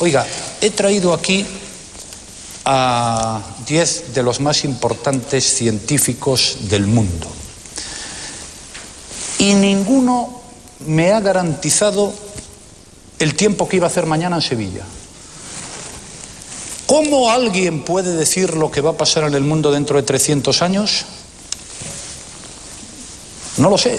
Oiga, he traído aquí a diez de los más importantes científicos del mundo. Y ninguno me ha garantizado el tiempo que iba a hacer mañana en Sevilla. ¿Cómo alguien puede decir lo que va a pasar en el mundo dentro de 300 años? No lo sé.